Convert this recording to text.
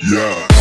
Yeah.